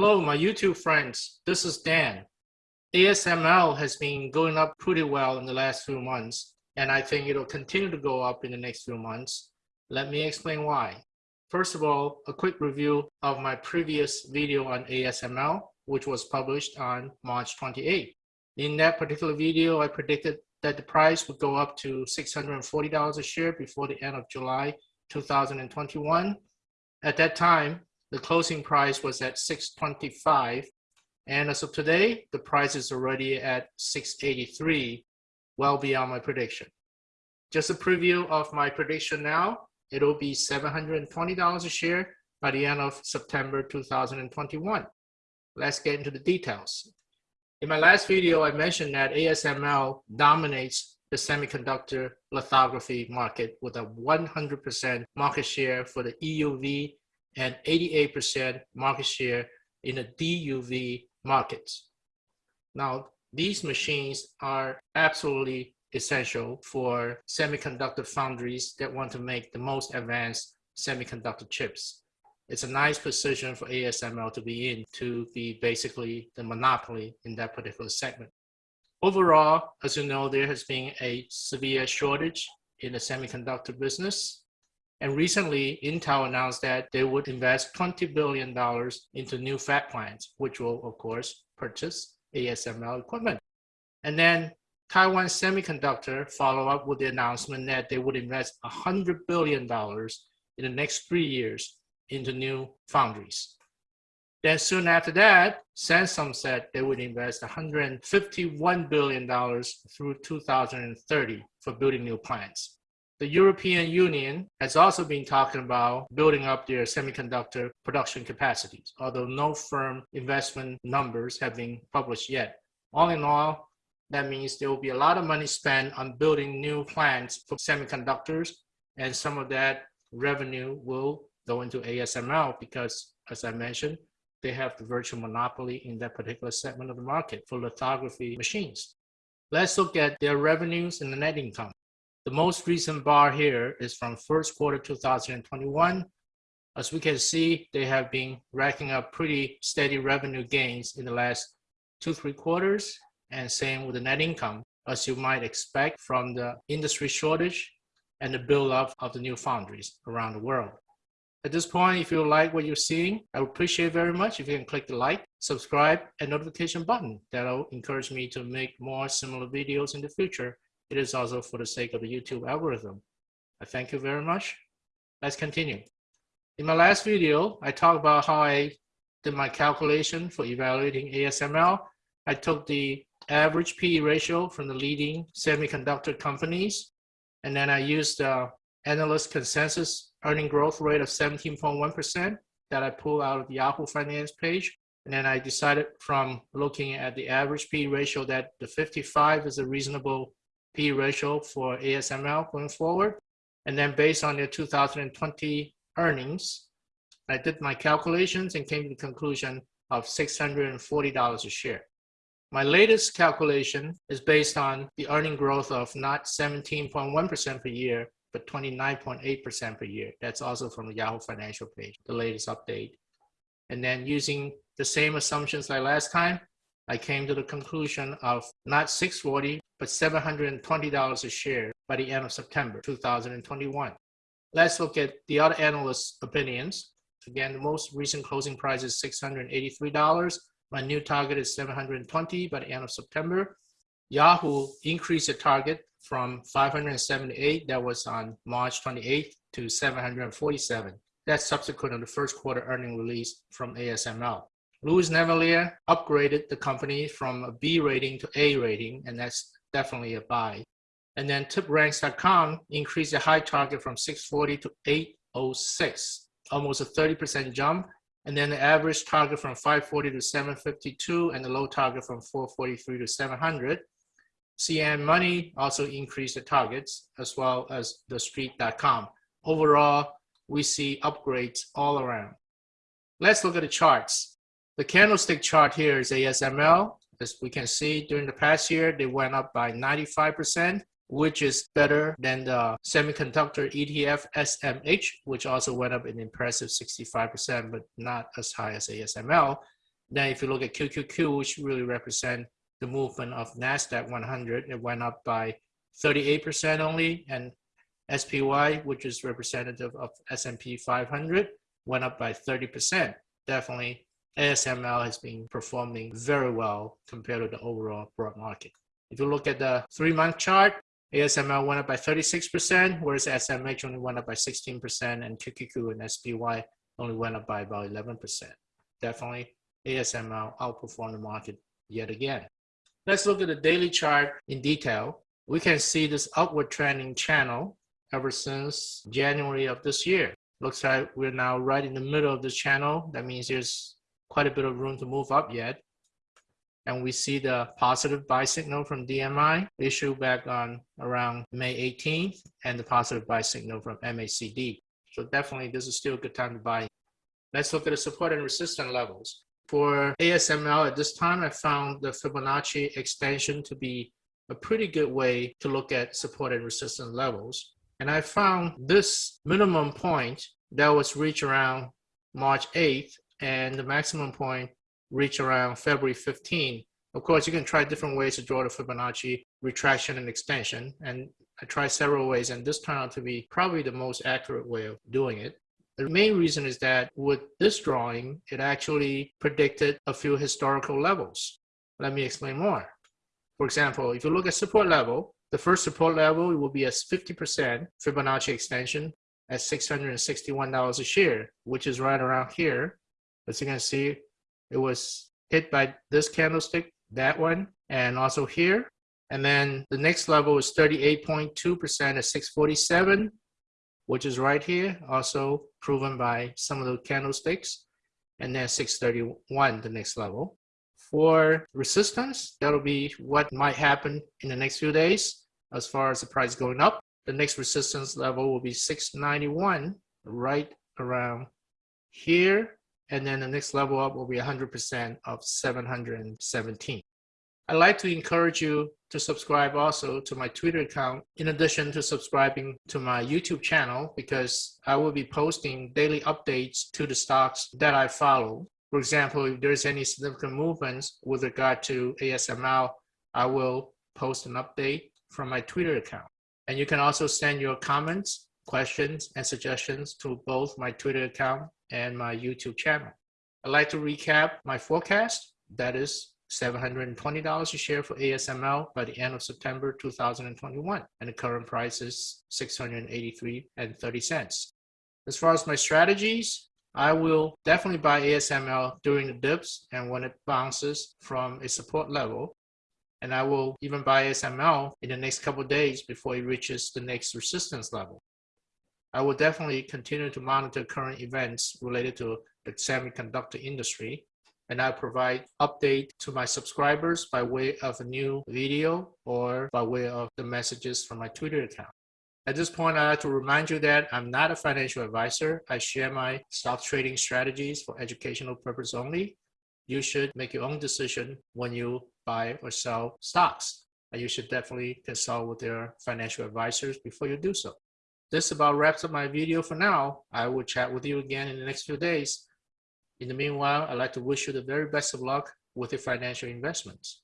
Hello, my YouTube friends. This is Dan. ASML has been going up pretty well in the last few months, and I think it'll continue to go up in the next few months. Let me explain why. First of all, a quick review of my previous video on ASML, which was published on March 28. In that particular video, I predicted that the price would go up to $640 a share before the end of July 2021. At that time, the closing price was at 625 and as of today the price is already at 683 well beyond my prediction. Just a preview of my prediction now. It'll be $720 a share by the end of September 2021 let's get into the details. In my last video I mentioned that ASML dominates the semiconductor lithography market with a 100% market share for the EUV and 88% market share in the DUV markets. Now, these machines are absolutely essential for semiconductor foundries that want to make the most advanced semiconductor chips. It's a nice position for ASML to be in to be basically the monopoly in that particular segment. Overall, as you know, there has been a severe shortage in the semiconductor business. And recently, Intel announced that they would invest $20 billion into new fab plants, which will, of course, purchase ASML equipment. And then Taiwan Semiconductor follow up with the announcement that they would invest $100 billion in the next three years into new foundries. Then soon after that, Samsung said they would invest $151 billion through 2030 for building new plants. The European Union has also been talking about building up their semiconductor production capacities, although no firm investment numbers have been published yet. All in all, that means there will be a lot of money spent on building new plants for semiconductors, and some of that revenue will go into ASML because, as I mentioned, they have the virtual monopoly in that particular segment of the market for lithography machines. Let's look at their revenues and the net income. The most recent bar here is from first quarter 2021. As we can see, they have been racking up pretty steady revenue gains in the last two, three quarters, and same with the net income, as you might expect from the industry shortage and the build-up of the new foundries around the world. At this point, if you like what you're seeing, I would appreciate very much if you can click the like, subscribe, and notification button. That'll encourage me to make more similar videos in the future it is also for the sake of the YouTube algorithm. I thank you very much. Let's continue. In my last video, I talked about how I did my calculation for evaluating ASML. I took the average PE ratio from the leading semiconductor companies, and then I used the analyst consensus earning growth rate of 17.1% that I pulled out of the Yahoo Finance page. And then I decided from looking at the average PE ratio that the 55 is a reasonable Ratio for ASML going forward. And then based on their 2020 earnings, I did my calculations and came to the conclusion of $640 a share. My latest calculation is based on the earning growth of not 17.1% per year, but 29.8% per year. That's also from the Yahoo Financial page, the latest update. And then using the same assumptions like last time, I came to the conclusion of not 640, but $720 a share by the end of September 2021. Let's look at the other analysts' opinions. Again, the most recent closing price is $683. My new target is 720 by the end of September. Yahoo increased the target from 578 that was on March 28th to 747. That's subsequent to the first quarter earning release from ASML. Louis Navellier upgraded the company from a B rating to A rating, and that's definitely a buy. And then tipranks.com increased the high target from 640 to 806, almost a 30% jump. And then the average target from 540 to 752 and the low target from 443 to 700. CNN Money also increased the targets as well as the street.com. Overall, we see upgrades all around. Let's look at the charts. The candlestick chart here is ASML. As we can see, during the past year, they went up by 95%, which is better than the semiconductor ETF SMH, which also went up an impressive 65%, but not as high as ASML. Then if you look at QQQ, which really represent the movement of NASDAQ 100, it went up by 38% only, and SPY, which is representative of S&P 500, went up by 30%. Definitely, ASML has been performing very well compared to the overall broad market. If you look at the three-month chart, ASML went up by 36%, whereas SMH only went up by 16%, and QQQ and SPY only went up by about 11%. Definitely, ASML outperformed the market yet again. Let's look at the daily chart in detail. We can see this upward trending channel ever since January of this year. Looks like we're now right in the middle of this channel. That means there's quite a bit of room to move up yet. And we see the positive buy signal from DMI issued back on around May 18th and the positive buy signal from MACD. So definitely this is still a good time to buy. Let's look at the support and resistance levels. For ASML at this time, I found the Fibonacci extension to be a pretty good way to look at support and resistance levels. And I found this minimum point that was reached around March 8th and the maximum point reached around February 15th. Of course, you can try different ways to draw the Fibonacci retraction and extension. And I tried several ways and this turned out to be probably the most accurate way of doing it. The main reason is that with this drawing, it actually predicted a few historical levels. Let me explain more. For example, if you look at support level, the first support level will be a 50% Fibonacci extension at $661 a share, which is right around here. As you can see, it was hit by this candlestick, that one, and also here. And then the next level is 38.2% at 647, which is right here, also proven by some of the candlesticks. And then 631, the next level. For resistance, that'll be what might happen in the next few days as far as the price going up. The next resistance level will be 691, right around here. And then the next level up will be 100% of 717. I'd like to encourage you to subscribe also to my Twitter account in addition to subscribing to my YouTube channel because I will be posting daily updates to the stocks that I follow. For example, if there's any significant movements with regard to ASML, I will post an update from my Twitter account. And you can also send your comments, questions, and suggestions to both my Twitter account and my YouTube channel. I'd like to recap my forecast. That is $720 a share for ASML by the end of September 2021. And the current price is 683 and 30 cents. As far as my strategies, I will definitely buy ASML during the dips and when it bounces from a support level. And I will even buy ASML in the next couple days before it reaches the next resistance level. I will definitely continue to monitor current events related to the semiconductor industry and I provide update to my subscribers by way of a new video or by way of the messages from my Twitter account. At this point, I'd like to remind you that I'm not a financial advisor. I share my stock trading strategies for educational purpose only. You should make your own decision when you buy or sell stocks. And you should definitely consult with your financial advisors before you do so. This about wraps up my video for now. I will chat with you again in the next few days. In the meanwhile, I'd like to wish you the very best of luck with your financial investments.